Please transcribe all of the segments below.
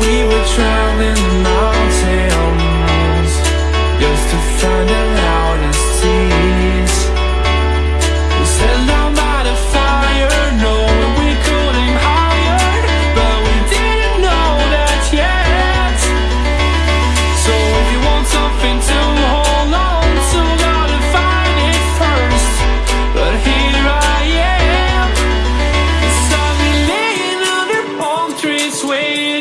we were drowned the mountains Just to find We set fire, knowing we could aim higher But we didn't know that yet. So if you want something to hold on to Gotta find it first. But here I am under palm trees waiting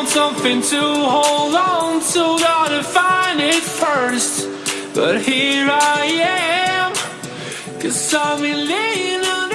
want something to hold on to, gotta find it first. But here I am, cause I'm Elena.